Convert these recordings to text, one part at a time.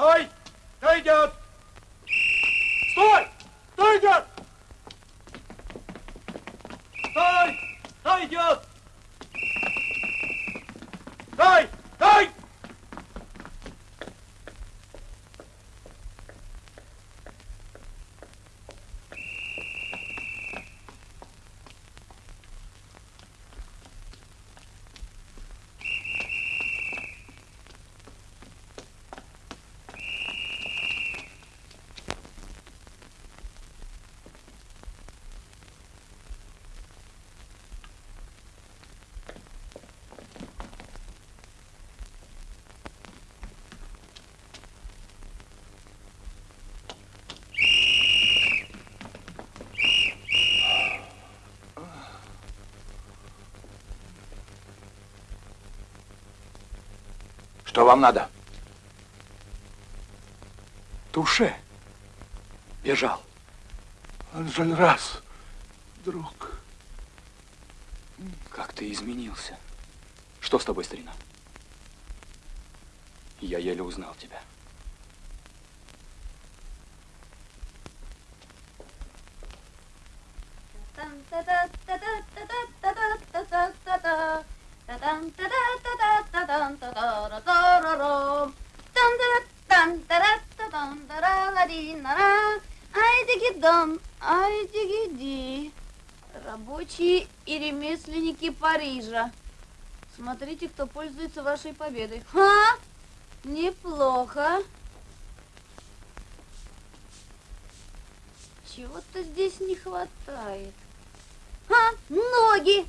Стой! Кто идет? Стой! Кто идет? Стой! Кто идет? Стой! Стой! Что вам надо? Туше. Бежал. Анжельрас, друг. Как ты изменился. Что с тобой, старина? Я еле узнал тебя. Смотрите, кто пользуется вашей победой. Ха! Неплохо. Чего-то здесь не хватает. А, ноги!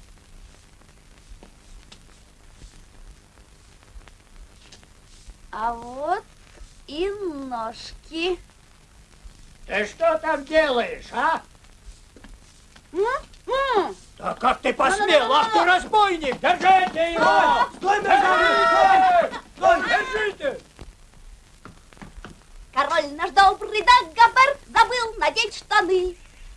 А вот и ножки. Ты что там делаешь, а? М? Да как ты посмел? Ах ты разбойник! Держите его! Стой, держите! Стой, держите! Король наш добрый Дагобер забыл надеть штаны.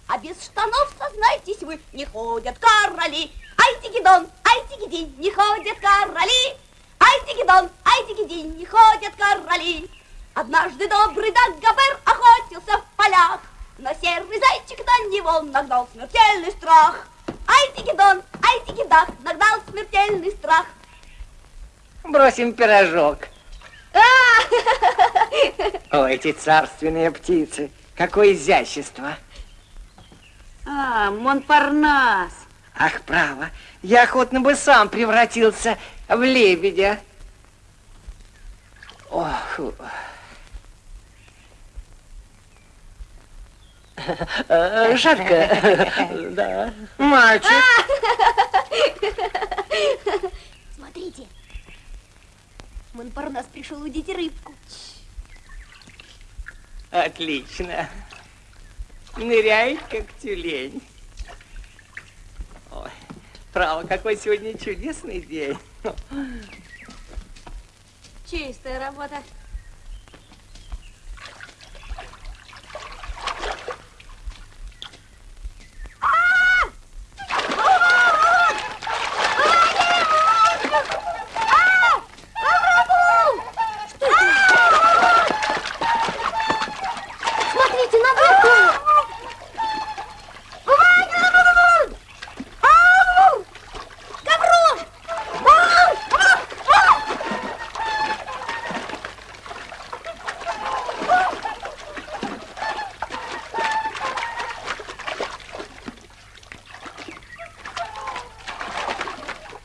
А без штанов, сознайтесь вы, не ходят короли. Ай, тигидон, ай, тигидин, не ходят короли. Ай, тигидон, ай, тигидин, не ходят короли. Однажды добрый Дагобер охотился в полях, но серый зайчик на него нагнал смертельный страх. Ай, тигидон, ай, тигидах, нагнал смертельный страх. Бросим пирожок. О, эти царственные птицы. Какое изящество. А, Монпарнас. Ах, право, я охотно бы сам превратился в лебедя. Ох. Э, Жарко. Да. Мальчик. Смотрите. Монпарнас пришел удить рыбку. Отлично. Ныряй, как тюлень. Ой, право, какой сегодня чудесный день. Чистая работа. Смотрите, на выход! Гаврош!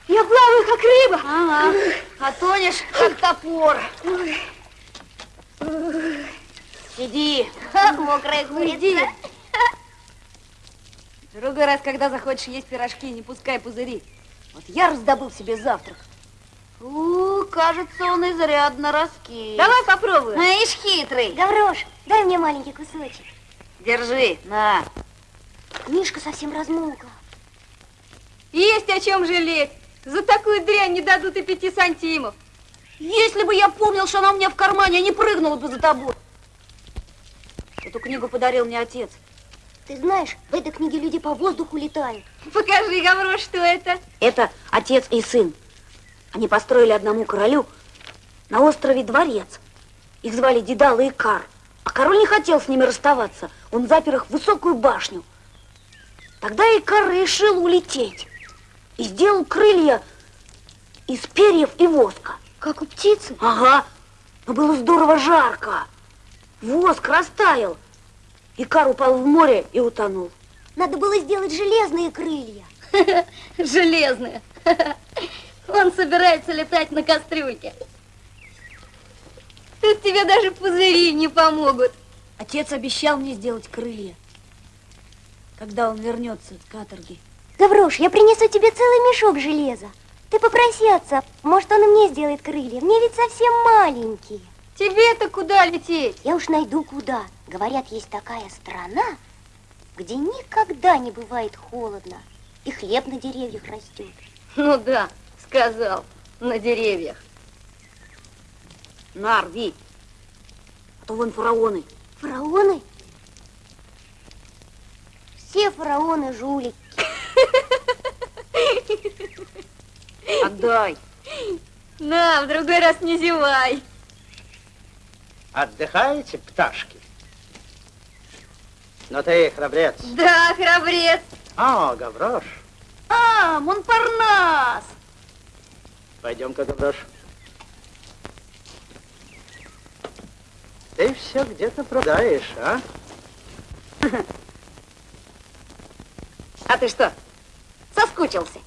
Я плаваю, как рыба. Ага. А тонешь, как топор. Иди. Мокрая Иди. Другой раз, когда захочешь есть пирожки, не пускай пузыри. Вот я раздобыл себе завтрак. У, кажется, он изрядно раскис. Давай попробуем. Ишь, хитрый. Гаврош, дай мне маленький кусочек. Держи, на. Мишка совсем размокла. Есть о чем жалеть. За такую дрянь не дадут и пяти сантимов. Если бы я помнил, что она у меня в кармане, я не прыгнул бы за тобой. Эту книгу подарил мне отец. Ты знаешь, в этой книге люди по воздуху летают. Покажи, Гаврош, что это. Это отец и сын. Они построили одному королю на острове дворец. Их звали Дедал и Икар. А король не хотел с ними расставаться. Он запер их в высокую башню. Тогда Икар решил улететь. И сделал крылья из перьев и воска. Как у птицы? Ага. Но было здорово жарко. Воск растаял. Икар упал в море и утонул. Надо было сделать железные крылья. Железные. Он собирается летать на кастрюльке. Тут тебе даже пузыри не помогут. Отец обещал мне сделать крылья, когда он вернется с каторги. Гаврош, я принесу тебе целый мешок железа. Ты попроси отца, может, он и мне сделает крылья. Мне ведь совсем маленькие. Тебе-то куда лететь? Я уж найду куда. Говорят, есть такая страна, где никогда не бывает холодно, и хлеб на деревьях растет. Ну да, сказал, на деревьях. На, рви. А то вон фараоны. Фараоны? Все фараоны жулики. Отдай. На, в другой раз не зевай. Отдыхаете, пташки? Но ты храбрец. Да, храбрец. О, Гаврош, А, Монпарнас! пойдем-ка, Гаврош. Ты все где-то продаешь, а? А ты что, соскучился?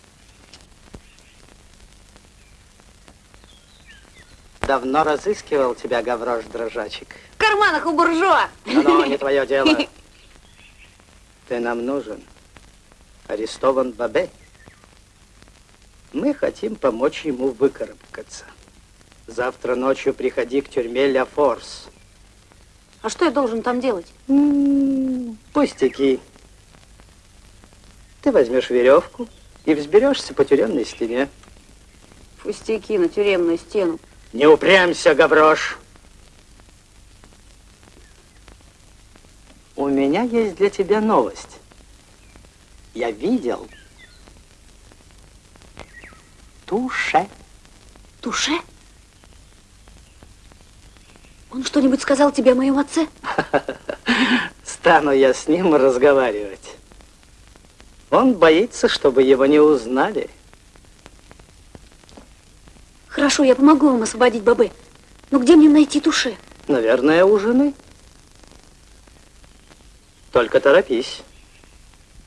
Давно разыскивал тебя, Гаврош, дрожачек. В карманах у буржуа. Но не твое дело. Ты нам нужен. Арестован Бабе. Мы хотим помочь ему выкарабкаться. Завтра ночью приходи к тюрьме Ля Форс. А что я должен там делать? М, Пустяки. Ты возьмешь веревку и взберешься по тюремной стене. Пустяки на тюремную стену. Не упрямься, Гаврош. У меня есть для тебя новость. Я видел туше. Туше? Он что-нибудь сказал тебе о моем отце? Стану я с ним разговаривать. Он боится, чтобы его не узнали. Хорошо, я помогу вам освободить Бабы. Но где мне найти Туше? Наверное, у жены. Только торопись.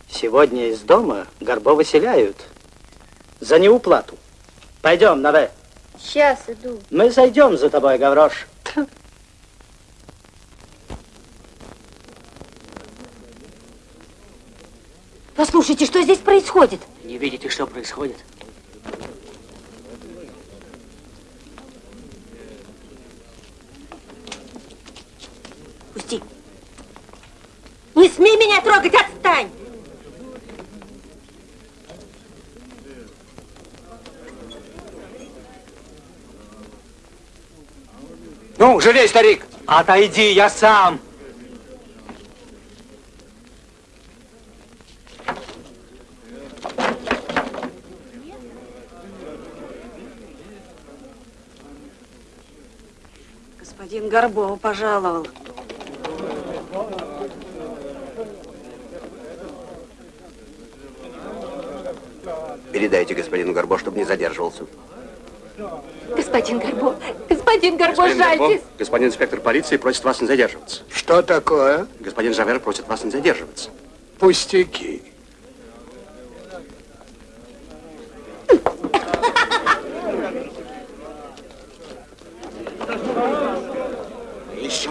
Сегодня из дома Горбо выселяют за неуплату. Пойдем, Наве. Сейчас иду. Мы зайдем за тобой, Гаврош. Послушайте, что здесь происходит? Не видите, что происходит? Пусти. Не смей меня трогать, отстань! Ну, жалей, старик! Отойди, я сам! Господин Горбова пожаловал. Передайте господину Горбо, чтобы не задерживался. Господин Горбо, господин Горбо, Господин Горбо, жальтесь. господин инспектор полиции просит вас не задерживаться. Что такое? Господин Жавер просит вас не задерживаться. Пустяки. Еще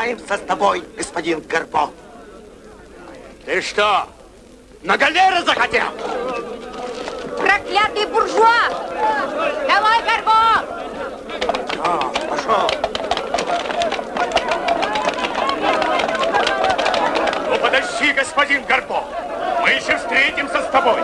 рассчитаемся с тобой, господин Горбо. Ты что, на галеры захотел? Проклятый буржуа! Давай, Горбо! А, пошел. Ну, подожди, господин Горбо. Мы еще встретимся с тобой.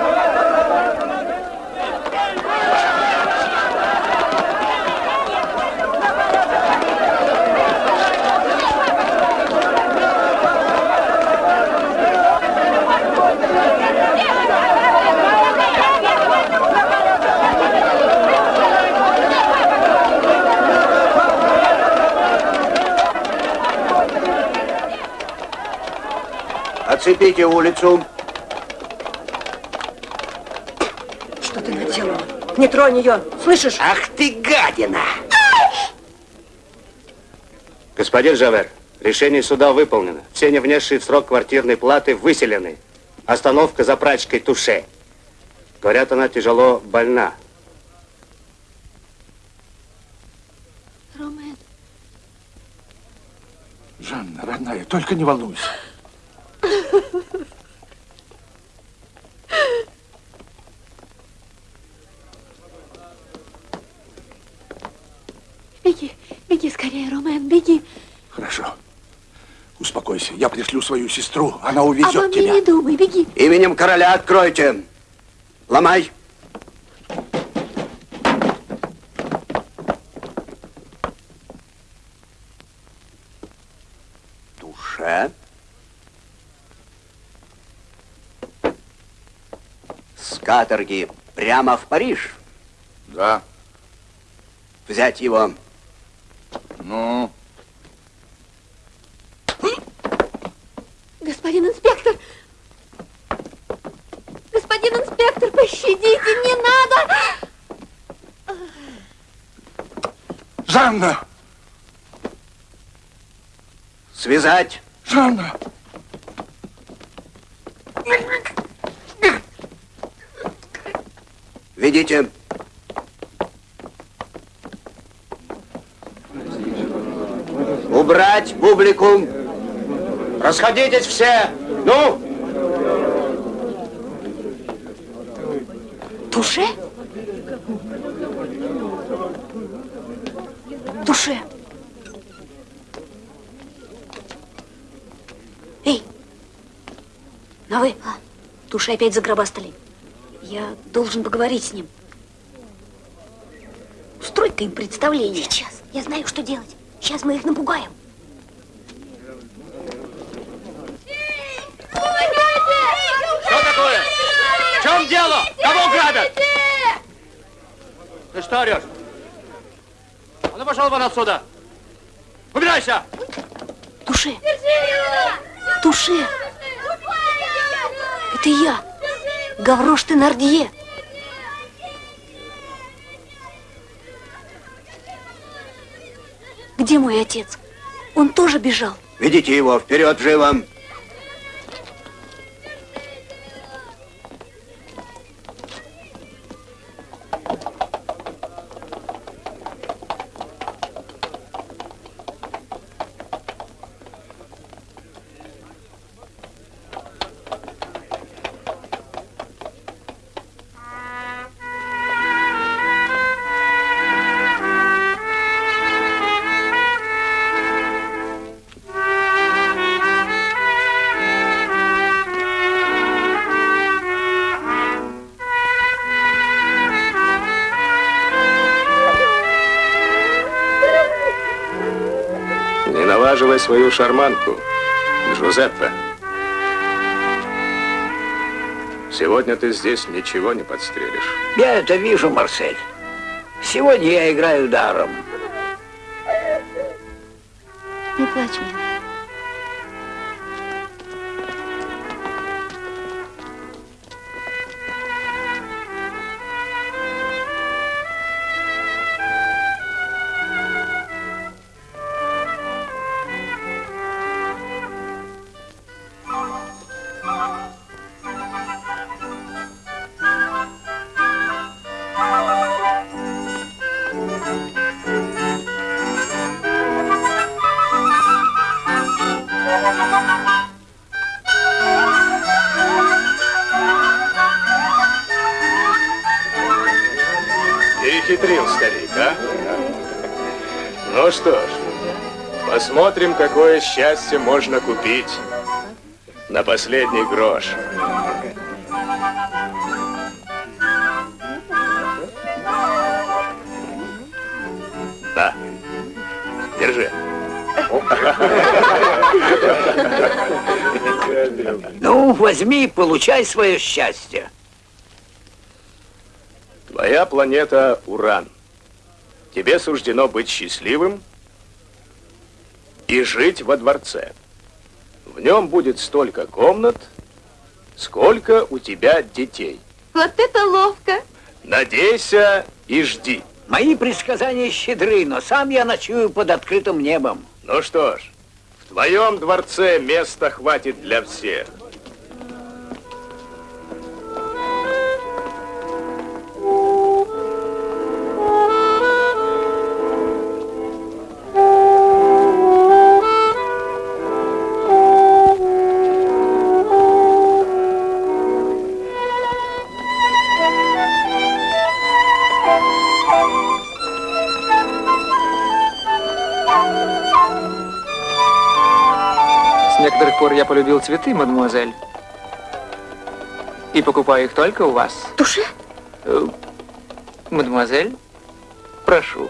Оцепите улицу. Что ты наделала? Не тронь ее, слышишь? Ах ты гадина! Господин Жавер, решение суда выполнено. Все не внесшие в срок квартирной платы выселены. Остановка за прачкой Туше. Говорят, она тяжело больна. Ромен, Жанна, родная, только не волнуйся. Беги, беги скорее, Ромен, беги. Хорошо. Успокойся. Я пришлю свою сестру. Она Обо увезет мне тебя. не думай, беги. Именем короля откройте. Ломай. Душа. С каторги прямо в Париж. Да. Взять его. Ну, Господин инспектор! Господин инспектор, пощадите, не надо! Жанна! Связать. Жанна! Ведите. Убрать публику. Расходитесь все. Ну, Туше? Туше. Эй, на вы. Туше опять загробастали. Я должен поговорить с ним. Устрой-ка им представление. Сейчас. Я знаю, что делать. Сейчас мы их напугаем. Что такое? В чем дело? Кого грабят? Ты что орешь? А ну пошел вон отсюда! Убирайся! Туше. Туше. Это я. Гаврош ты Нардье. Где мой отец? Он тоже бежал. ведите его вперед живо. Свою шарманку, Джузеппе. Сегодня ты здесь ничего не подстрелишь. Я это вижу, Марсель. Сегодня я играю даром. Не плачь, милый. Какое счастье можно купить на последний грош. Да. Держи. Ну, возьми и получай свое счастье. Твоя планета Уран. Тебе суждено быть счастливым и жить во дворце. В нем будет столько комнат, сколько у тебя детей. Вот это ловко. Надейся и жди. Мои предсказания щедры, но сам я ночую под открытым небом. Ну что ж, в твоем дворце места хватит для всех. Полюбил цветы, мадемуазель. И покупаю их только у вас. Туше? Э, Мадемуазель, прошу.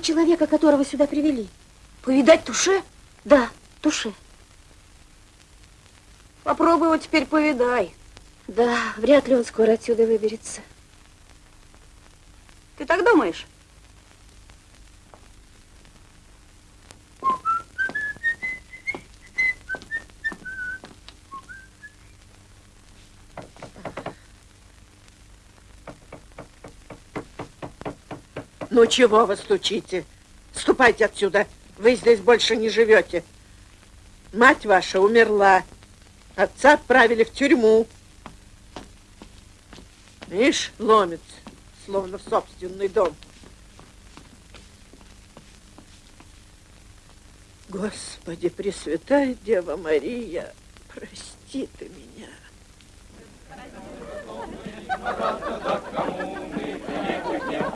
Человека, которого сюда привели. Повидать Туше? Да, Туше. Попробуй его теперь повидай. Да, вряд ли он скоро отсюда выберется. Ты так думаешь? Ну, чего вы стучите? Ступайте отсюда. Вы здесь больше не живете. Мать ваша умерла. Отца отправили в тюрьму. Ишь, ломится, словно в собственный дом. Господи, Пресвятая Дева Мария, прости ты меня.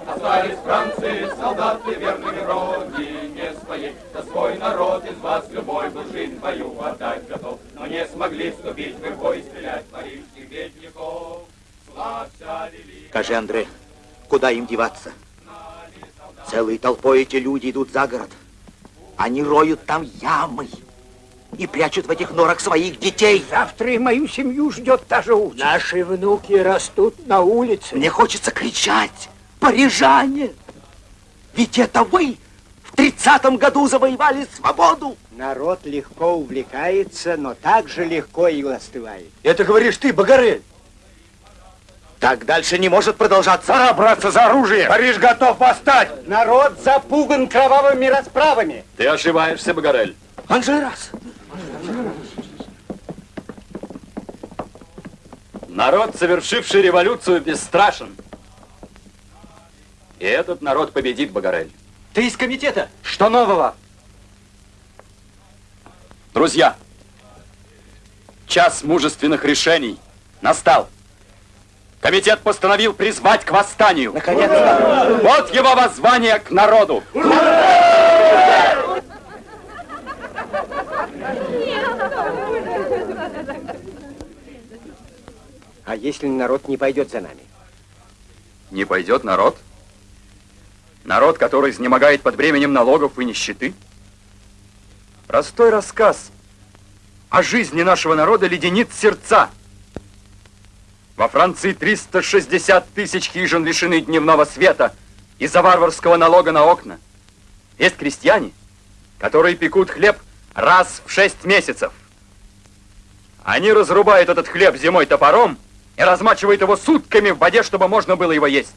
Остались Франции, солдаты верными родине своей. За свой народ из вас любой был жизнь твою отдать готов. Но не смогли вступить в бой, стрелять парижских бедняков. Славься, великий. Скажи, Андре, куда им деваться? Целой толпой эти люди идут за город. Они роют там ямы и прячут в этих норах своих детей. Завтра и мою семью ждет та же участь. Наши внуки растут на улице. Мне хочется кричать. Парижане! Ведь это вы в тридцатом году завоевали свободу. Народ легко увлекается, но так же легко и остывает. Это говоришь ты, Багарель. Так дальше не может продолжаться. Пора браться за оружие. Париж готов восстать. Народ запуган кровавыми расправами. Ты ошибаешься, Багарель. Анжерас. Народ, совершивший революцию, бесстрашен. И этот народ победит, Багарель. Ты из комитета? Что нового? Друзья, час мужественных решений настал. Комитет постановил призвать к восстанию. Наконец-то. Вот его воззвание к народу. А если народ не пойдет за нами? Не пойдет народ? Народ, который изнемогает под бременем налогов и нищеты? Простой рассказ о жизни нашего народа леденит сердца. Во Франции 360 тысяч хижин лишены дневного света из-за варварского налога на окна. Есть крестьяне, которые пекут хлеб раз в шесть месяцев. Они разрубают этот хлеб зимой топором и размачивают его сутками в воде, чтобы можно было его есть.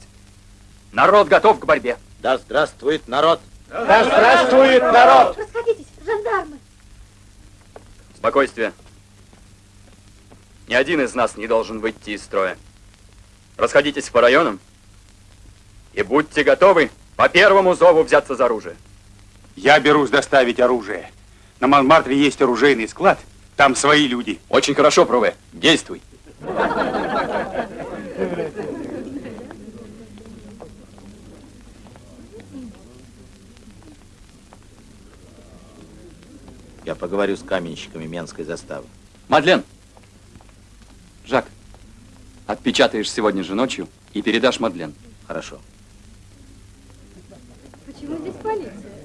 Народ готов к борьбе. Да здравствует народ. Да здравствует народ. Расходитесь, жандармы. Спокойствие. Ни один из нас не должен выйти из строя. Расходитесь по районам и будьте готовы по первому зову взяться за оружие. Я берусь доставить оружие. На Монмартре есть оружейный склад. Там свои люди. Очень хорошо, Пруве. Действуй. Поговорю с каменщиками Менской заставы. Мадлен! Жак, отпечатаешь сегодня же ночью и передашь Мадлен. Хорошо. Почему здесь полиция?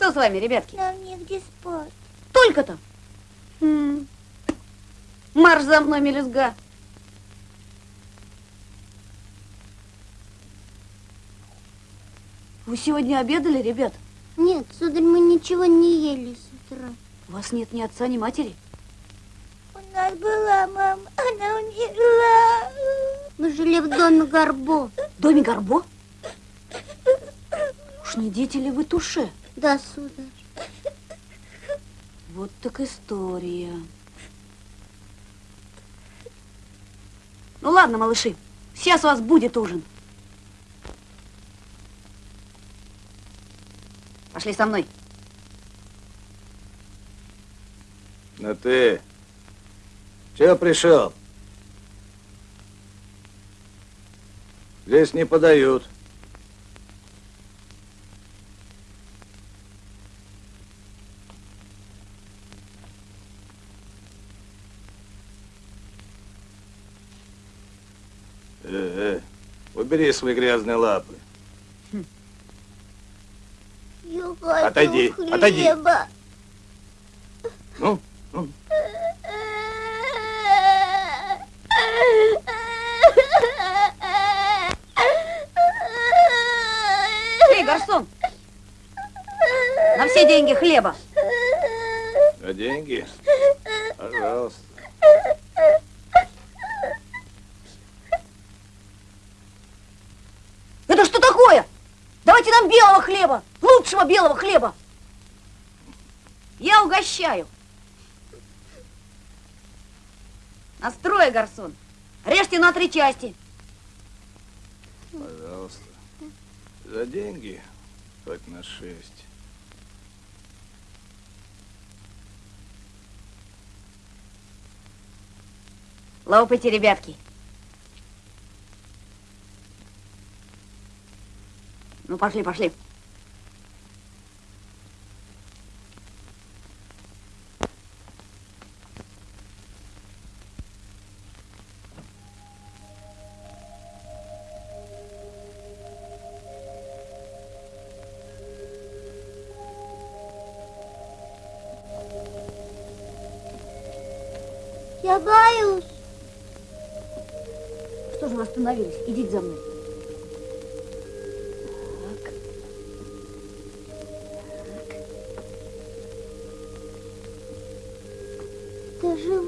Что с вами, ребятки? Нам негде спать. Только-то? Марш за мной, мелюзга. Вы сегодня обедали, ребят? Нет, сударь, мы ничего не ели с утра. У вас нет ни отца, ни матери? У нас была мама, она умерла. Мы жили в доме Горбо. Доме Горбо? Уж не дети ли вы туше? Да, сударь. Вот так история. Ну ладно, малыши, сейчас у вас будет ужин. Пошли со мной. Ну ты, чего пришел? Здесь не подают. Э, э, убери свои грязные лапы. Я хочу Отойди, хлеба. отойди. Ну, ну. Эй, гарсон! На все деньги хлеба. А деньги? Пожалуйста. Это что такое? Давайте нам белого хлеба, лучшего белого хлеба. Я угощаю. Настрой, гарсон. Режьте на три части. Пожалуйста. За деньги хоть на шесть. Лопайте, ребятки. Ну, пошли, пошли. Я боюсь. Что же вы остановились? Идите за мной.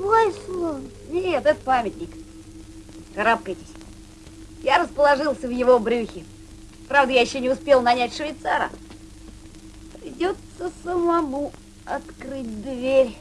Это живой слон. Нет, это памятник. Карабкайтесь. Я расположился в его брюхе. Правда, я еще не успел нанять швейцара. Придется самому открыть дверь.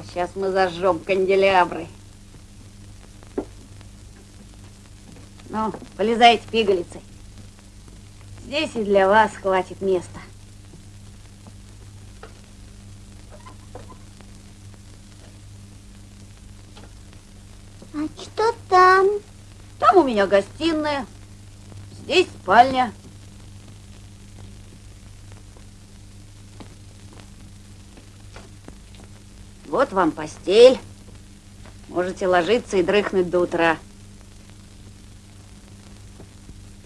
Сейчас мы зажжем канделябры. Ну, полезайте пигалицей. Здесь и для вас хватит места. А что там? Там у меня гостиная, здесь спальня. Вот вам постель. Можете ложиться и дрыхнуть до утра.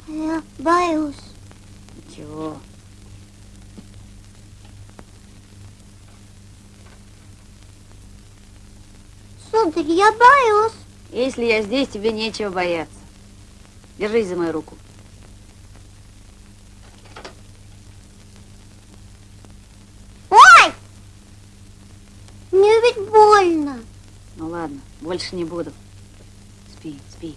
Я боюсь. Ничего. Сударь, я боюсь. Если я здесь, тебе нечего бояться. Держись за мою руку. Больше не буду. Спи, спи.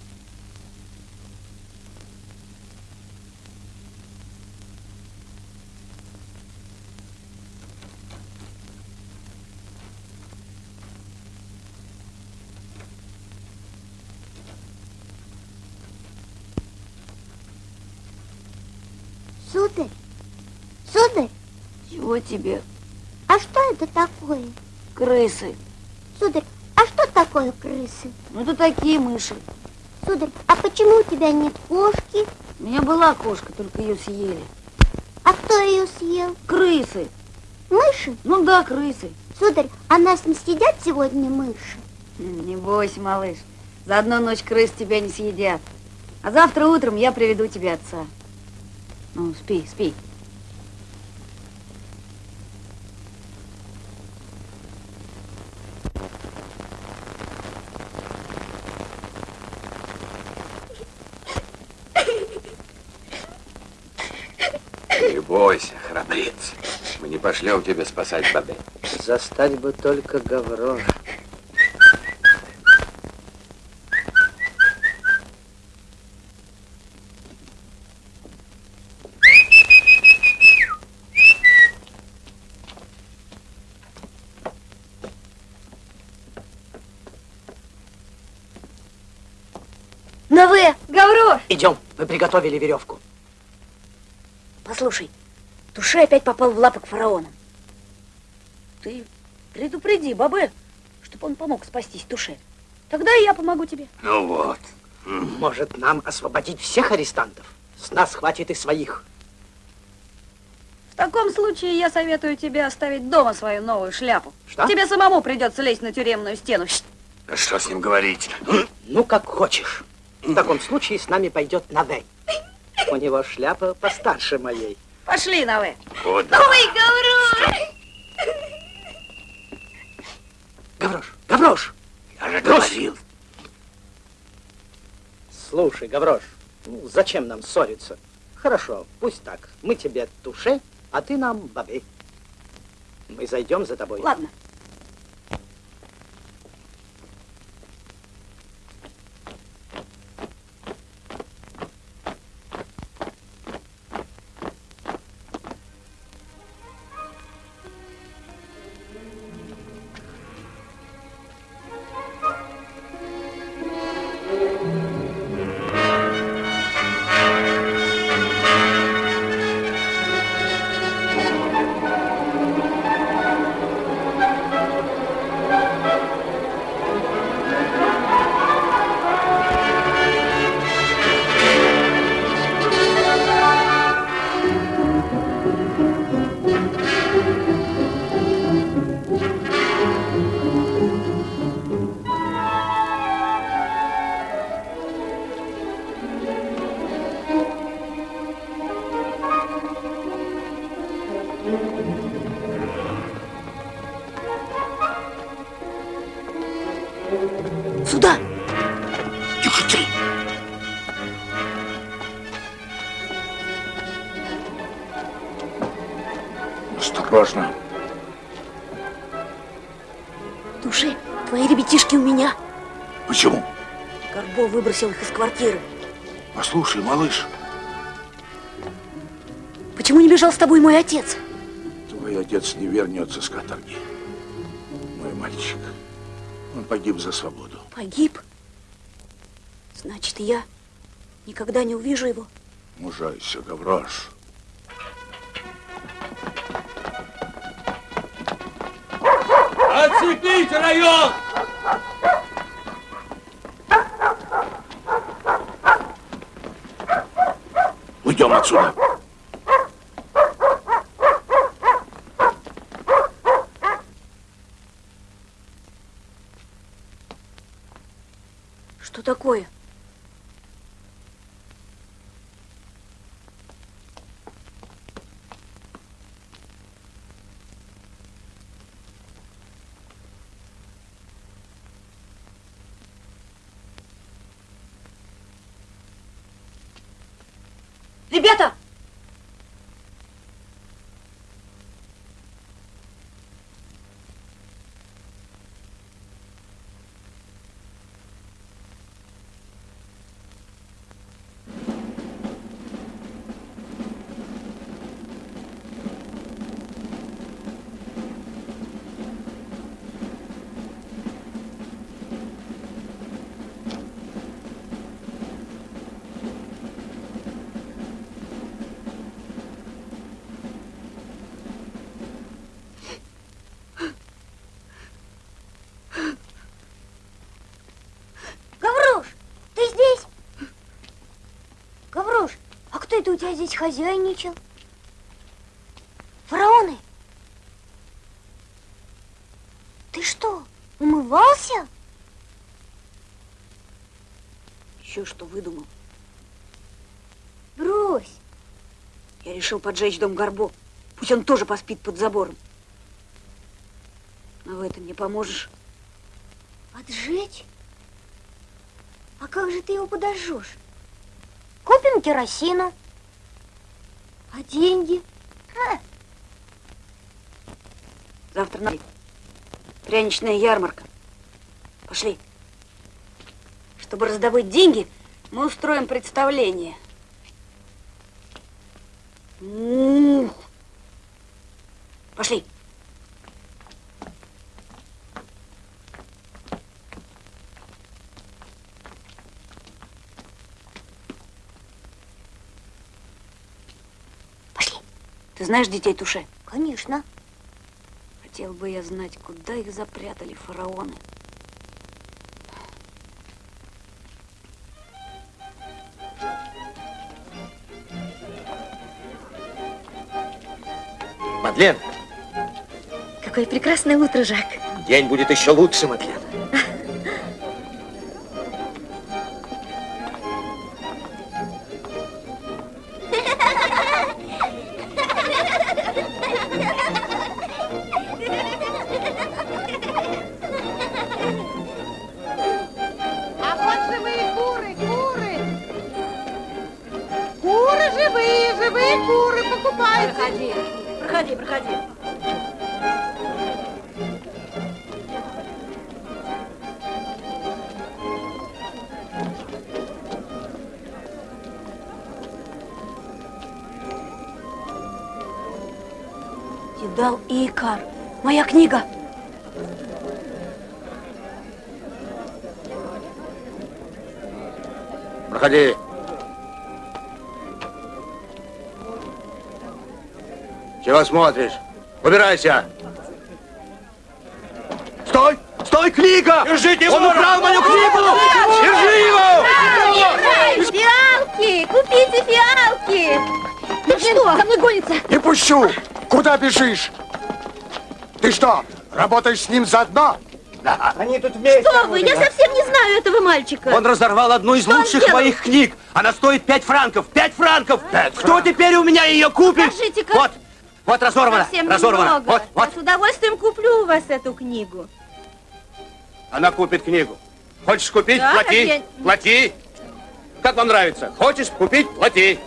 Сударь, сударь, Чего тебе? а что это такое? Крысы. Сударь, такое крысы? Ну, это такие мыши. Сударь, а почему у тебя нет кошки? У меня была кошка, только ее съели. А кто ее съел? Крысы. Мыши? Ну да, крысы. Сударь, а нас не съедят сегодня мыши? М, Не бойся, малыш. За одну ночь крыс тебя не съедят. А завтра утром я приведу тебе отца. Ну, спи, спи. Не бойся, храбрец. Пошлем тебя спасать Бабе. Застать бы только Гаврора. На вы! Гаврош! Идем, мы приготовили веревку. Послушай, Туше опять попал в лапы к фараонам. Ты предупреди Бабе, чтобы он помог спастись Туше. Тогда и я помогу тебе. Ну вот. Может, нам освободить всех арестантов? С нас хватит и своих. В таком случае я советую тебе оставить дома свою новую шляпу. Что? Тебе самому придется лезть на тюремную стену. А что с ним говорить? Ну, как хочешь. В таком случае с нами пойдет Навей. У него шляпа постарше моей. Пошли, Наве. Куда? Ой, Гаврош! Гаврош, Гаврош! Я же говорил. Слушай, Гаврош, ну, зачем нам ссориться? Хорошо, пусть так. Мы тебе туше, а ты нам бабе. Мы зайдем за тобой. Ладно. Выбросил их из квартиры. Послушай, малыш, Почему не бежал с тобой мой отец? твой отец не вернется с каторги. Мой мальчик. Он погиб за свободу. Погиб? Значит, я никогда не увижу его. Мужайся, Гаврош. Оцепить район! Уйдем отсюда. Что такое? Ребята! Это у тебя здесь хозяйничал? Фараоны? Ты что, умывался? Еще что выдумал? Брось. Я решил поджечь дом Горбо. Пусть он тоже поспит под забором. А в этом не поможешь. Поджечь? А как же ты его подожжешь? Купим керосину. Деньги? А, Завтра на пряничная ярмарка. Пошли. Чтобы раздобыть деньги, мы устроим представление. Ух. Пошли. Пошли. Ты знаешь детей Туше? Конечно. Хотел бы я знать, куда их запрятали фараоны. Мадлен, Какое прекрасное утро, Жак. день будет еще лучше, Мадлен. Смотришь? Убирайся. Стой! Стой, книга! Держите его! Он украл мою книгу! Держи его! Фиалки! Купите фиалки! Ну что? За мной гонится. Не пущу! Куда бежишь? Ты что, работаешь с ним заодно? Да. Они тут вместе. Что вы? Я совсем не знаю этого мальчика. Он разорвал одну из Что лучших моих книг. Она стоит пять франков. Пять франков! Кто теперь у меня ее купит? Покажите-ка. Вот, вот разорвана. Совсем разорвана. немного. Вот, вот. Я с удовольствием куплю у вас эту книгу. Она купит книгу. Хочешь купить? Да, плати. я- Плати. Как вам нравится? Хочешь купить? Плати.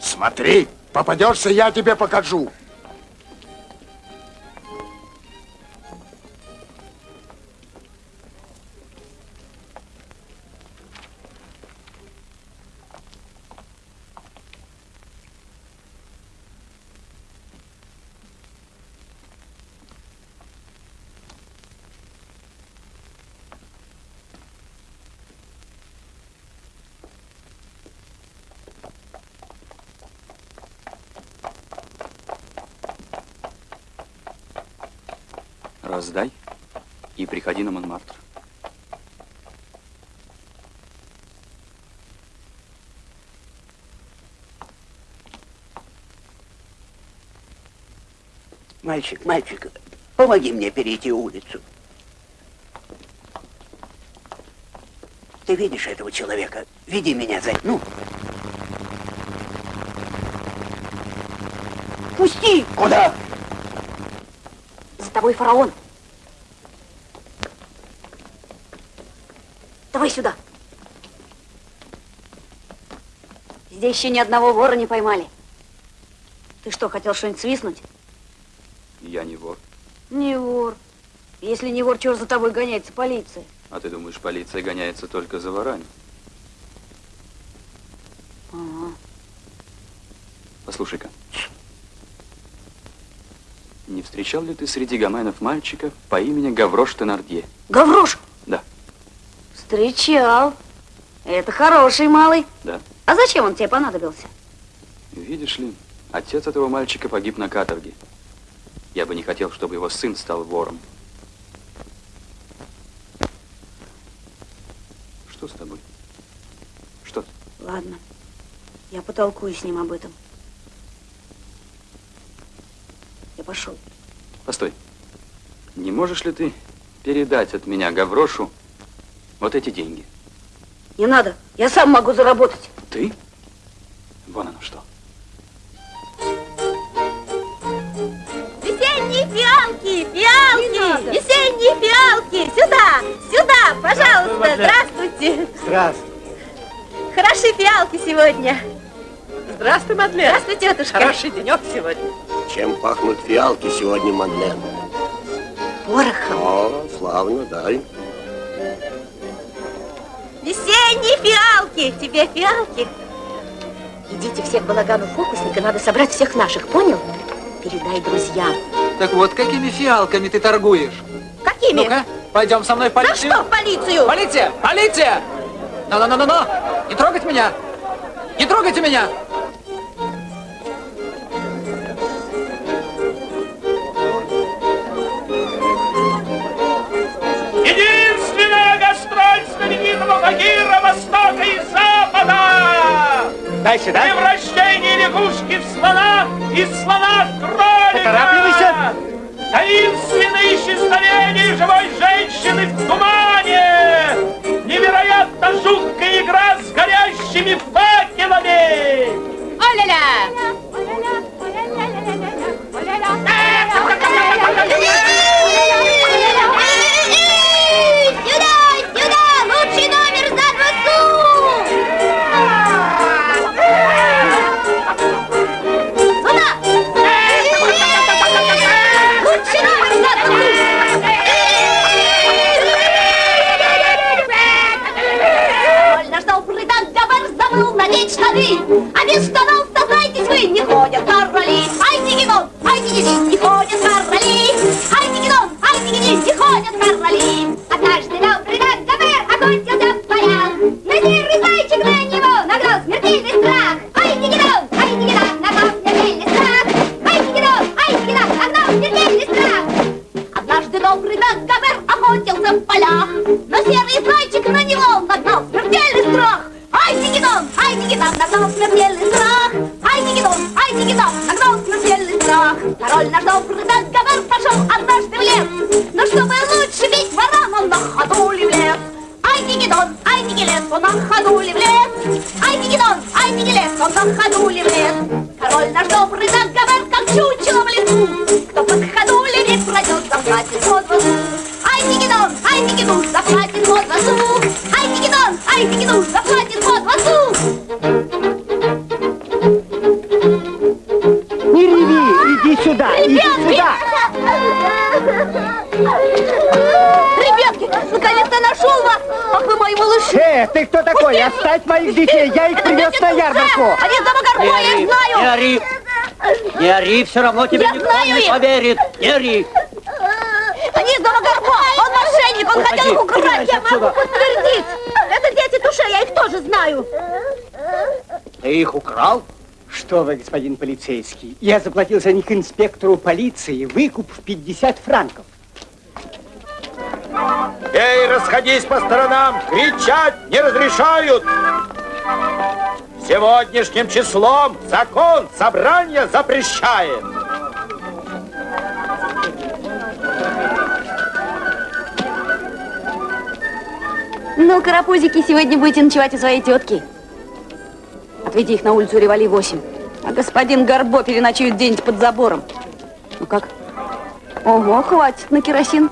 Смотри, попадешься, я тебе покажу. Раздай и приходи на Монмартр. Мальчик, мальчик, помоги мне перейти улицу. Ты видишь этого человека? Веди меня за... Ну, Пусти! куда? За тобой фараон. Давай сюда. Здесь еще ни одного вора не поймали. Ты что, хотел что-нибудь свистнуть? Я не вор. Не вор. Если не вор, чего за тобой гоняется полиция? А ты думаешь, полиция гоняется только за ворами? Ага. Послушай-ка. Не встречал ли ты среди гоменов мальчика по имени Гаврош Тенардье? Гаврош? Встречал. Это хороший малый. Да. А зачем он тебе понадобился? Видишь ли, отец этого мальчика погиб на каторге. Я бы не хотел, чтобы его сын стал вором. Что с тобой? Что? Ладно. Я потолкую с ним об этом. Я пошел. Постой. Не можешь ли ты передать от меня Гаврошу вот эти деньги? Не надо. Я сам могу заработать. Ты? Вон оно что. Весенние фиалки, фиалки, весенние фиалки. Сюда, сюда, пожалуйста. Здравствуйте. Здравствуй. Хороши фиалки сегодня. Здравствуй, Мадлен. Здравствуй, тетушка. Хороший денек сегодня. Чем пахнут фиалки сегодня, Мадлен? Порохом. О, славно, дай. Весенние фиалки. Тебе фиалки? Идите все к балагану фокусника, надо собрать всех наших, понял? Передай друзьям. Так вот, какими фиалками ты торгуешь? Какими? Ну-ка, пойдем со мной в За полицию. что в полицию? Полиция! Полиция! Ну-ну-ну-ну! Не трогать меня! Не трогайте меня! Багира Востока и Запада! Дальше, да? Превращение лягушки в слона и слона в кролика! Поторапливайся! Таинственное исчезновение живой женщины в тумане! Невероятно жуткая игра с горящими факелами! Оля-ля! Эй, штаны, а без штанов, сознайтесь вы, не ходят короли. Ай, дигидон, ай, дигидин, не ходят короли. Ай, дигидон, ай, дигидин, не ходят короли. Нагнал смертельный страх. Ай, Дигидон, ай, Дигидон, нагнал смертельный страх. Король наш добрый Дагобер пошел однажды в лес, но чтобы лучше бить ворон, он на ходу ли в лес. Ай, Дигидон, ай, Дигилес, он на ходу ли в лес. Ай, Дигидон, ай, Дигилес, он на ходу в лес. Король наш добрый Дагобер, как чучело в лесу, кто под ходули не пройдет, заплатит под вазу. Ай, Дигидон, ай, Дигидун, заплатит под вазу. Ай, Дигидон, ай, Дигидун, заплатит под вазу. Сюда. Ребятки, наконец-то нашел вас! Ах вы мои малыши! Э, ты кто такой? Оставь моих детей, я их привез на ярмарку. Они Горбуя, я Не знаю! ори, не ори, все равно тебе Я никто знаю не их. поверит. Не ори. Они из дома Горбо! Он мошенник! Он хотел их Уходи, украсть! Я могу подтвердить! Это дети Туше, я их тоже знаю! Ты их украл? Что вы, господин полицейский, я заплатил за них инспектору полиции выкуп в 50 франков. Эй, расходись по сторонам! Кричать не разрешают! Сегодняшним числом закон собрания запрещает! Ну, карапузики, сегодня будете ночевать у своей тетки. Отведи их на улицу Ревали 8. А господин Горбо переночует где-нибудь под забором. Ну как? Ого, хватит на керосин.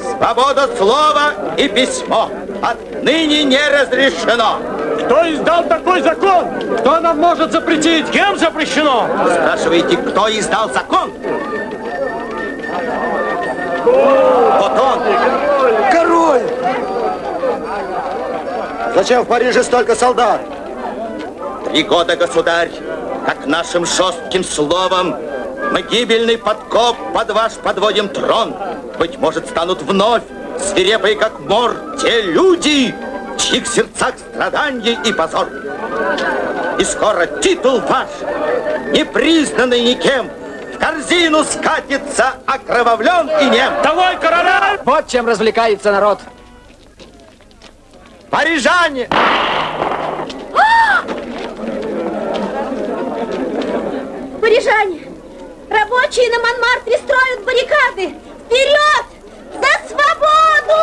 Свобода слова и письмо. От ныне не разрешено. Кто издал такой закон? Кто нам может запретить? Кем запрещено? Вы спрашиваете, кто издал закон? Вот он. Король! Зачем в Париже столько солдат? Три года, государь, как нашим жестким словом мы гибельный подкоп под ваш подводим трон. Быть может, станут вновь свирепые, как мор, те люди, в чьих сердцах страдания и позор. И скоро титул ваш, не признанный никем, в корзину скатится, окровавлен и нем. Давай, короля! Вот чем развлекается народ. Парижане! Парижане! Рабочие на Монмартре строят баррикады! Вперед! За свободу!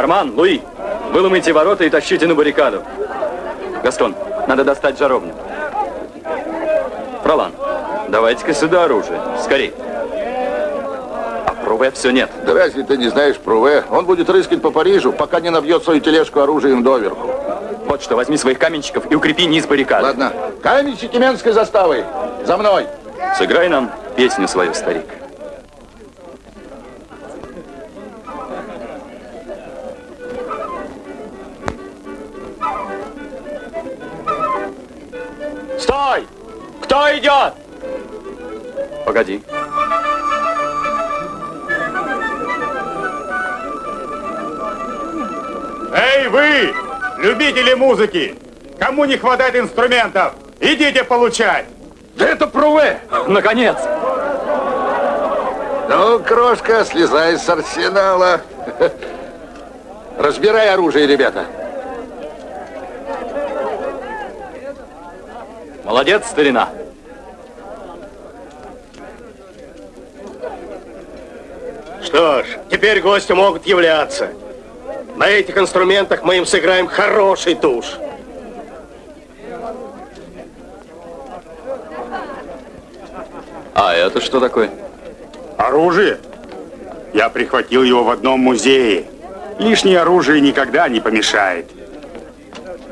Арман, Луи, выломайте ворота и тащите на баррикаду. Гастон, надо достать жаровню. Фролан, давайте-ка сюда оружие. Скорей. А Пруве все нет. Да разве ты не знаешь Пруве? Он будет рыскать по Парижу, пока не набьет свою тележку оружием доверху. Вот что, возьми своих каменщиков и укрепи низ баррикады. Ладно. Каменщики Менской заставы. За мной. Сыграй нам песню свою, старик. Стой! Кто идет? Погоди. Эй, вы, любители музыки! Кому не хватает инструментов, идите получать! Да это Пруве! Наконец! Ну, крошка, слезай с арсенала. Разбирай оружие, ребята. Молодец, старина. Что ж, теперь гости могут являться. На этих инструментах мы им сыграем хороший туш. А это что такое? Оружие? Я прихватил его в одном музее. Лишнее оружие никогда не помешает.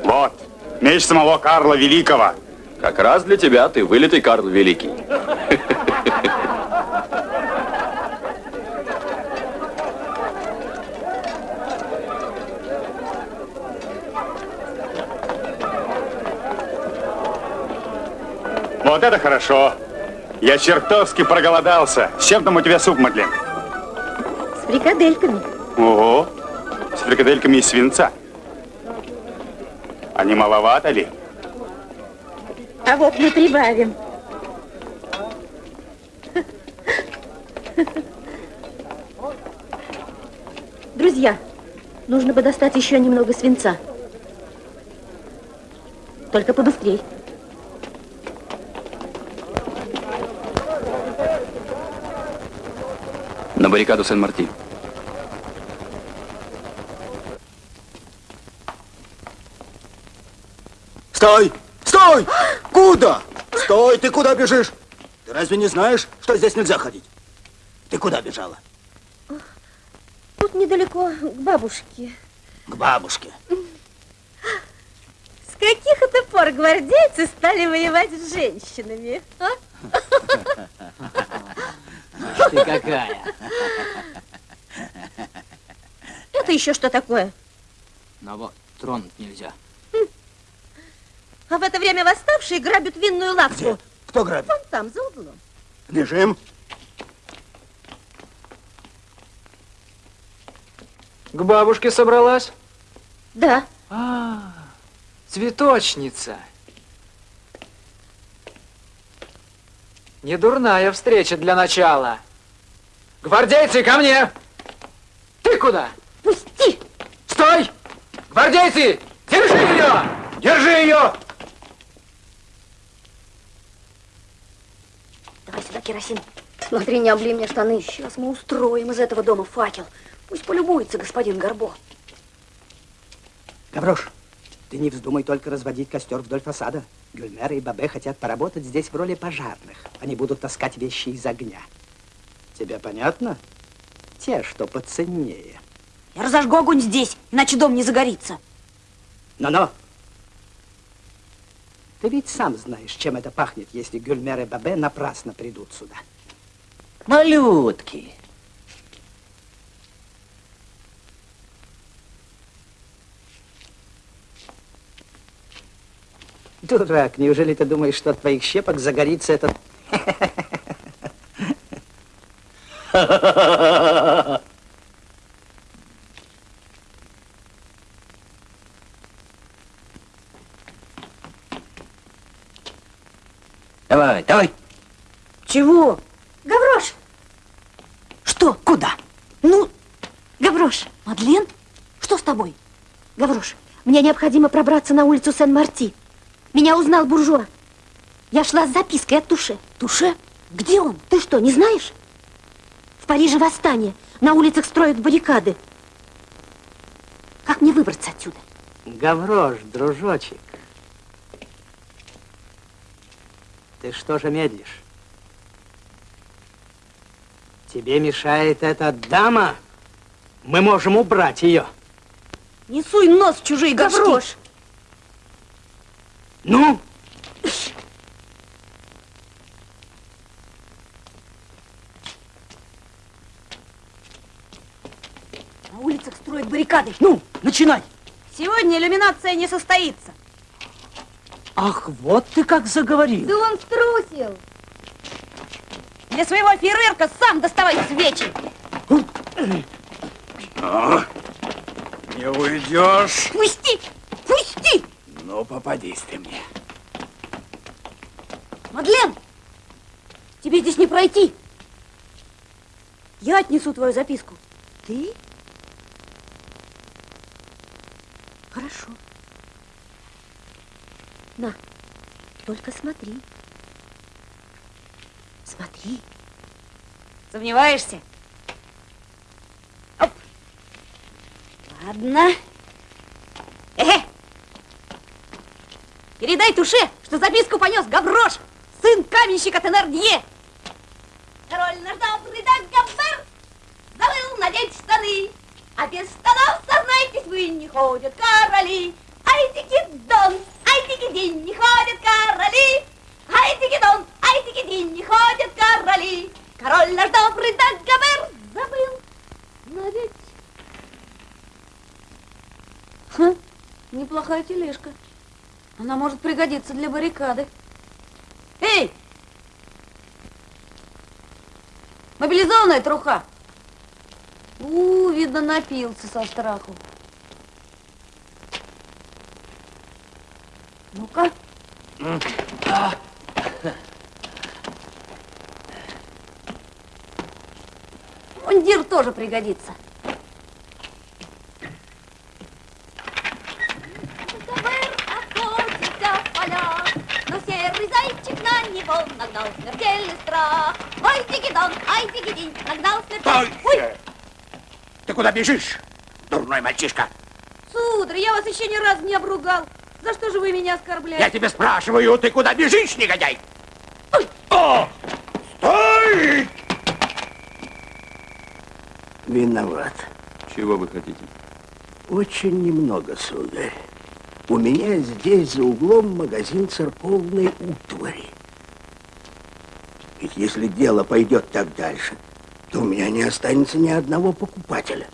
Вот, меч самого Карла Великого. Как раз для тебя ты вылитый Карл Великий. Вот это хорошо. Я чертовски проголодался. С чем там у тебя суп, Мадлен? С фрикадельками. Ого, с фрикадельками из свинца. А не маловато ли? А вот мы прибавим. Друзья, нужно бы достать еще немного свинца. Только побыстрей. На баррикаду Сен-Марти. Стой! Стой! Куда? Стой! Ты куда бежишь? Ты разве не знаешь, что здесь нельзя ходить? Ты куда бежала? Тут недалеко к бабушке. К бабушке. С каких это пор гвардейцы стали воевать с женщинами? а? Ты какая? Это еще что такое? Ну вот, тронуть нельзя. А в это время восставшие грабят винную лавку. Кто грабит? Вон там, за углом. Бежим. К бабушке собралась? Да. А, цветочница. Недурная встреча для начала. Гвардейцы, ко мне! Ты куда? Пусти! Стой! Гвардейцы, держи ее! Держи ее! Керосин. Смотри, не обли мне штаны. Сейчас мы устроим из этого дома факел. Пусть полюбуется господин Горбо. Гаврош, ты не вздумай только разводить костер вдоль фасада. Гюльмер и Бабе хотят поработать здесь в роли пожарных. Они будут таскать вещи из огня. Тебе понятно? Те, что поценнее. Я разожгу огонь здесь, иначе дом не загорится. Но-но! Ты ведь сам знаешь, чем это пахнет, если Гюльмер и Бабе напрасно придут сюда. Малютки. Дурак, неужели ты думаешь, что от твоих щепок загорится этот... Давай. Чего? Гаврош! Что? Куда? Ну, Гаврош, Мадлен, что с тобой? Гаврош, мне необходимо пробраться на улицу Сен-Марти. Меня узнал буржуа. Я шла с запиской от Туше. Туше? Где он? Ты что, не знаешь? В Париже восстание. На улицах строят баррикады. Как мне выбраться отсюда? Гаврош, дружочек. Ты что же медлишь? Тебе мешает эта дама? Мы можем убрать ее. Не суй нос в чужие горшки. Гаврош! Ну? На улицах строят баррикады. Ну, начинай. Сегодня иллюминация не состоится. Ах, вот ты как заговорил. Да он струсил. Для своего фейерверка сам доставай свечи. А? Не уйдешь. Пусти! Пусти! Ну, попадись ты мне. Мадлен, тебе здесь не пройти. Я отнесу твою записку. Ты? Хорошо. На, только смотри. Смотри. Сомневаешься? Оп. Ладно. Эхе. Передай Туше, что записку понес Гаврош, сын каменщика Тенардье. Король наш добрый Дагобер забыл надеть штаны, а без штанов, сознайтесь, вы не ходят короли. Ай, дон, ай, день не ходят короли. Ай, дон, ай, день не ходят короли. Король наш добрый Дагобер забыл надеть. Хм, неплохая тележка. Она может пригодиться для баррикады. Эй! Мобилизованная труха. У, видно, напился со страху. Ну-ка. Мундир тоже пригодится. Нагнал смертельный страх. Ой, дигидон, ай, нагнал смертельный... Стой! Ты куда бежишь, дурной мальчишка? Сударь, я вас еще ни разу не обругал. За что же вы меня оскорбляете? Я тебя спрашиваю, ты куда бежишь, негодяй? О! Стой! Виноват. Чего вы хотите? Очень немного, сударь. У меня здесь за углом магазин церковной утвари. Ведь если дело пойдет так дальше, то у меня не останется ни одного покупателя.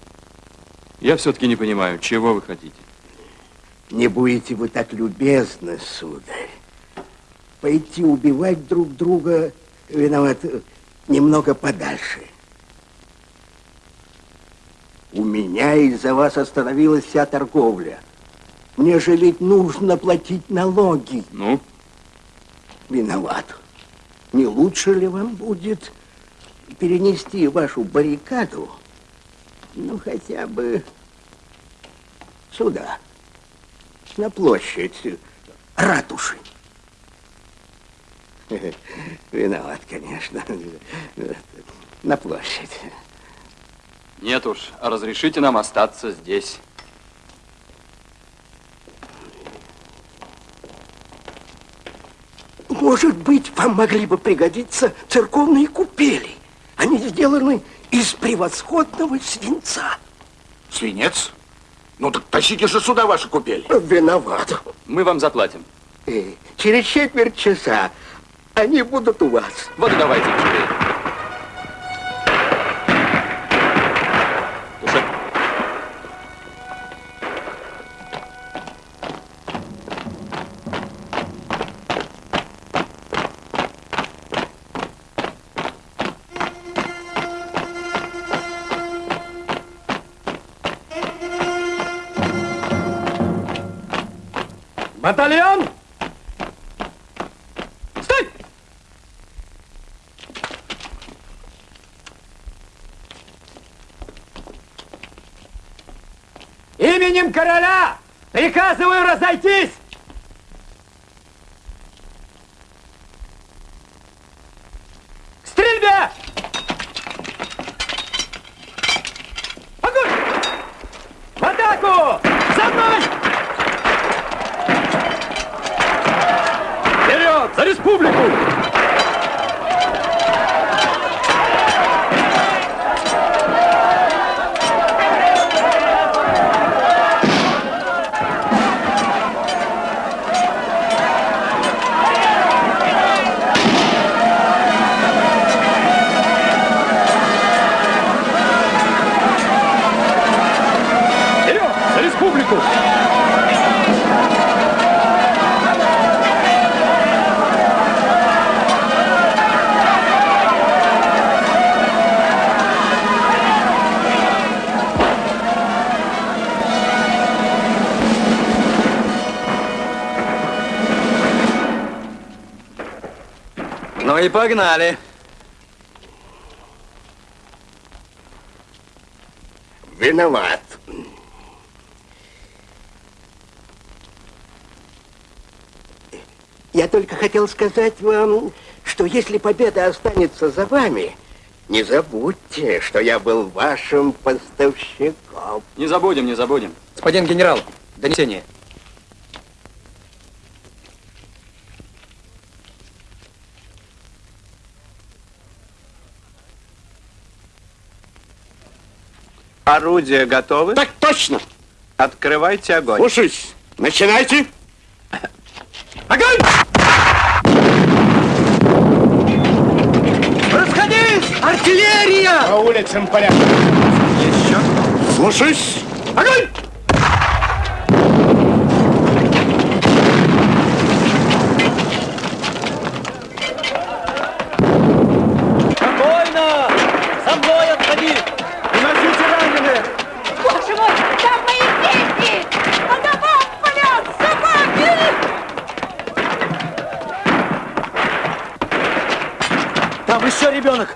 Я все-таки не понимаю, чего вы хотите? Не будете вы так любезны, сударь. Пойти убивать друг друга, виноват, немного подальше. У меня из-за вас остановилась вся торговля. Мне же ведь нужно платить налоги. Ну? Виноват. Не лучше ли вам будет перенести вашу баррикаду, ну, хотя бы сюда, на площадь ратуши? Виноват, конечно. На площадь. Нет уж, разрешите нам остаться здесь. Может быть, вам могли бы пригодиться церковные купели. Они сделаны из превосходного свинца. Свинец? Ну так тащите же сюда ваши купели. Виноват. Мы вам заплатим. Э, Через четверть часа они будут у вас. Вот и давайте живее. Республику! Вперед! И погнали. Виноват. Я только хотел сказать вам, что если победа останется за вами, не забудьте, что я был вашим поставщиком. Не забудем, не забудем. Господин генерал, донесение. Орудия готовы? Так точно. Открывайте огонь. Слушаюсь. Начинайте. Огонь! Расходись! Артиллерия! По улицам порядок. Еще. Слушаюсь. Огонь! Спокойно! За мной отходи! Уносите раненых! Боже мой, там мои дети! По домам палят собаки! Там еще ребенок!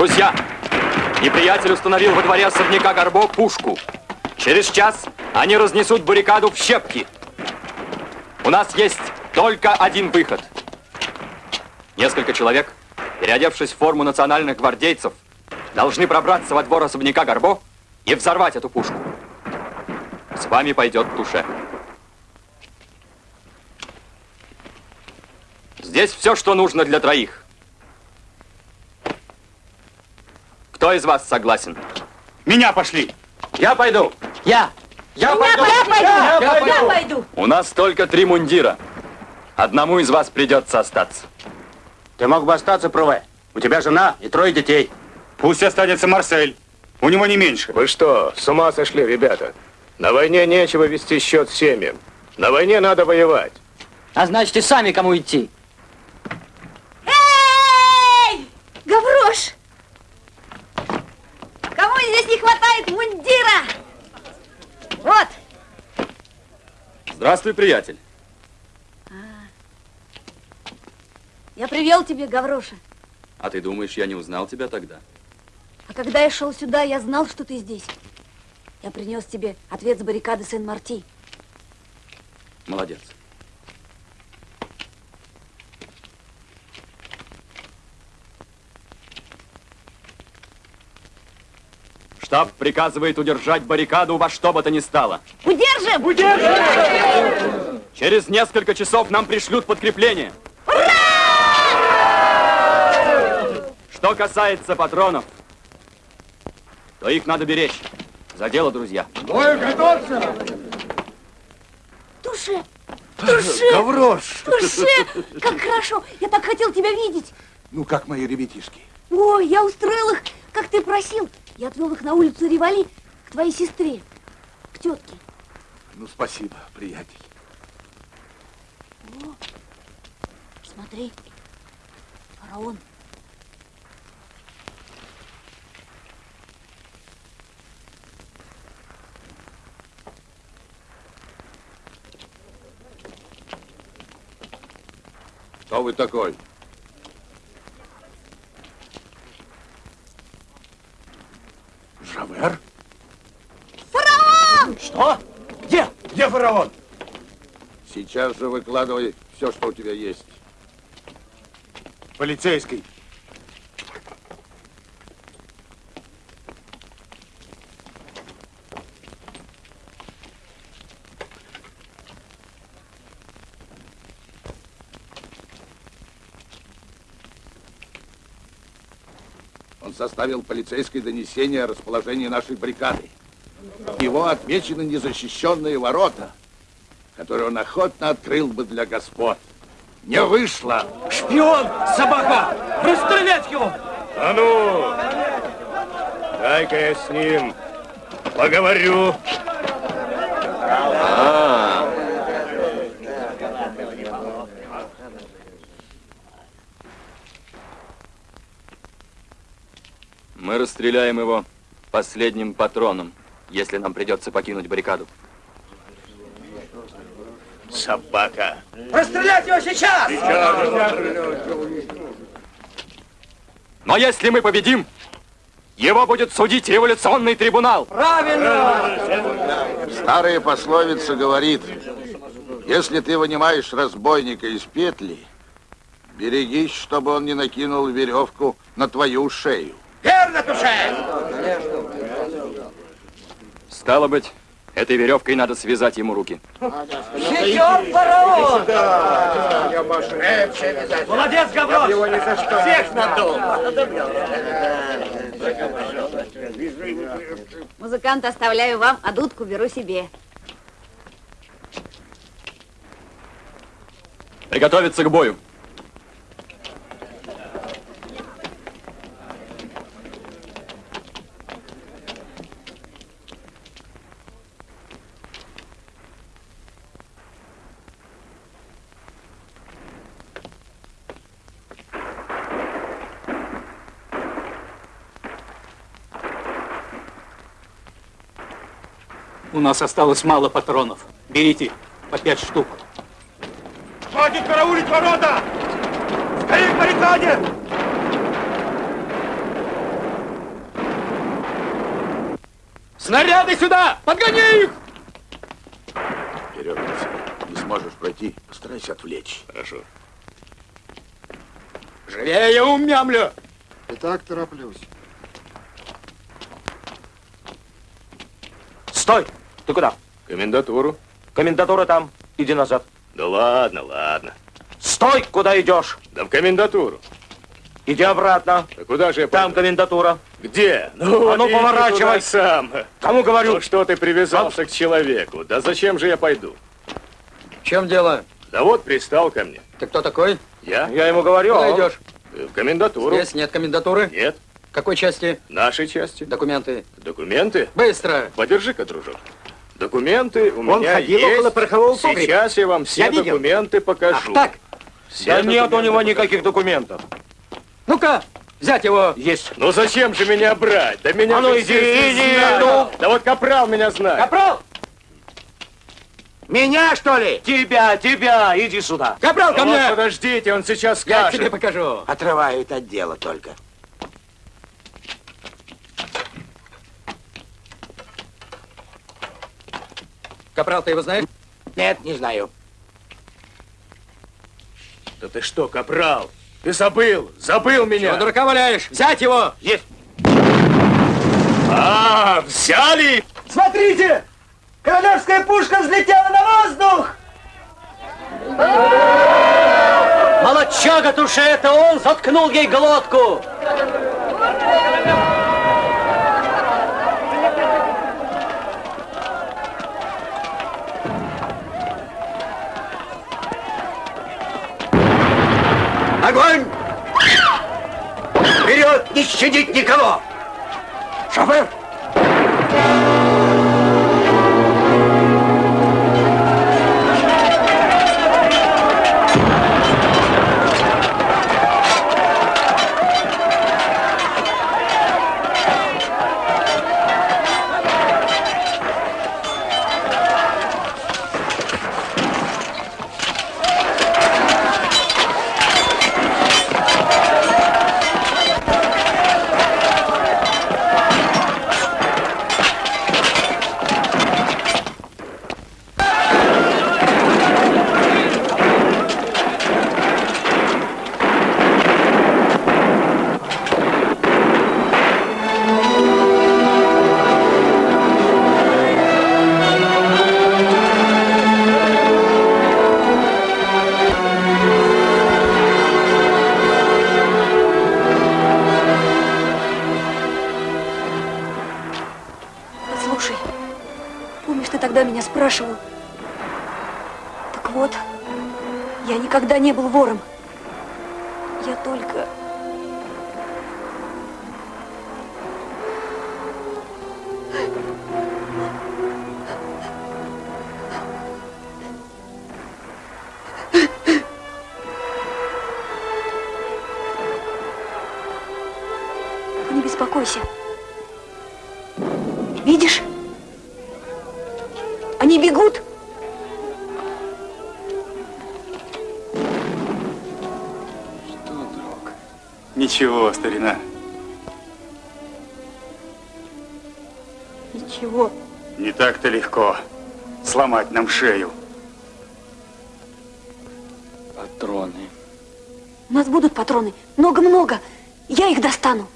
Друзья, неприятель установил во дворе особняка Горбо пушку. Через час они разнесут баррикаду в щепки. У нас есть только один выход. Несколько человек, переодевшись в форму национальных гвардейцев, должны пробраться во двор особняка Горбо и взорвать эту пушку. С вами пойдет Туше. Здесь все, что нужно для троих. Кто из вас согласен? Меня пошли. Я пойду. Я. Я пойду. Я пойду. Я Я пойду. пойду. У нас только три мундира. Одному из вас придется остаться. Ты мог бы остаться, Пруве. У тебя жена и трое детей. Пусть останется Марсель. У него не меньше. Вы что, с ума сошли, ребята? На войне нечего вести счет семьям. На войне надо воевать. А значит, и сами кому идти. Эй! Гаврош! Кому здесь не хватает мундира? Вот. Здравствуй, приятель. Я привел тебе Гавроша. А ты думаешь, я не узнал тебя тогда? А когда я шел сюда, я знал, что ты здесь. Я принес тебе ответ с баррикады Сен-Марти. Молодец. Штаб приказывает удержать баррикаду во что бы то ни стало. Удержим! Удержим! Через несколько часов нам пришлют подкрепление. Что касается патронов, то их надо беречь. За дело, друзья. Бою готовься! Туше! Туше! Гаврош! Туше! Как хорошо! Я так хотел тебя видеть! Ну, как мои ребятишки? Ой, я устроил их, как ты просил. Я отвел их на улицу Ривали к твоей сестре, к тетке. Ну, спасибо, приятель. О, смотри, фараон. Кто вы такой? Жавер? Фараон! Что? Где? Где фараон? Сейчас же выкладывай все, что у тебя есть. Полицейский. Он составил полицейское донесение о расположении нашей бригады. Его отмечены незащищенные ворота, которые он охотно открыл бы для господ. Не вышло. Шпион! Собака! Расстрелять его! А ну! Дай-ка я с ним поговорю. А, мы расстреляем его последним патроном, если нам придется покинуть баррикаду. Собака. Расстрелять его сейчас! Но если мы победим, его будет судить революционный трибунал. Правильно! Старая пословица говорит, если ты вынимаешь разбойника из петли, берегись, чтобы он не накинул веревку на твою шею. Верно, Туше! Стало быть, этой веревкой надо связать ему руки. Сечет фараон! Молодец, Гаврош! Всех надул! Музыканта оставляю вам, а дудку беру себе. Приготовиться к бою. У нас осталось мало патронов. Берите по пять штук. Хватит караулить ворота! Скорее к баррикаде! Снаряды сюда! Подгони их! Вперед. Не сможешь пройти, постарайся отвлечь. Хорошо. Живее, умямлю! И так тороплюсь. Стой! Ты куда? Комендатуру. Комендатура там. Иди назад. Да ладно, ладно. Стой! Куда идешь? Да в комендатуру. Иди обратно. А куда же я Там комендатура. Где? а ну иди поворачивай. туда сам. Кому говорю? Ну что ты привязался к человеку? Да зачем же я пойду? В чем дело? Да вот пристал ко мне. Ты кто такой? Я? Я ему говорю. Куда а он- идешь? В комендатуру. Здесь нет комендатуры? Нет. Какой части? Нашей части. Документы. Документы? Быстро! Подержи-ка, дружок. Документы у Он меня ходил есть. около порохового погреба. Сейчас я вам все Я видел. документы покажу. Ах, так? Все Да нет у него покажу. никаких документов. Ну-ка, взять его. Есть. Ну зачем же меня брать? Да меня А ну иди, иди, знают. ну. Да вот Капрал меня знает. Капрал! Меня, что ли? Тебя, тебя, иди сюда. Капрал, ко Ну вот мне! подождите, он сейчас Я скажет. тебе покажу. Отрывают от дела только. Капрал, ты его знаешь? Нет, не знаю. Да ты что, капрал? Ты забыл, забыл меня. Чего дурака валяешь? Взять его! Есть. А, взяли! Смотрите! Королевская пушка взлетела на воздух! Молодчага туше, это он заткнул ей глотку. Огонь! Вперед, не щадить никого! Шофер! Не был вором. Ничего, старина. Ничего. Не так-то легко сломать нам шею. Патроны. У нас будут патроны. Много-много. Я их достану.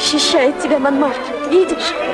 Защищает тебя Монмартр. Видишь? Видишь?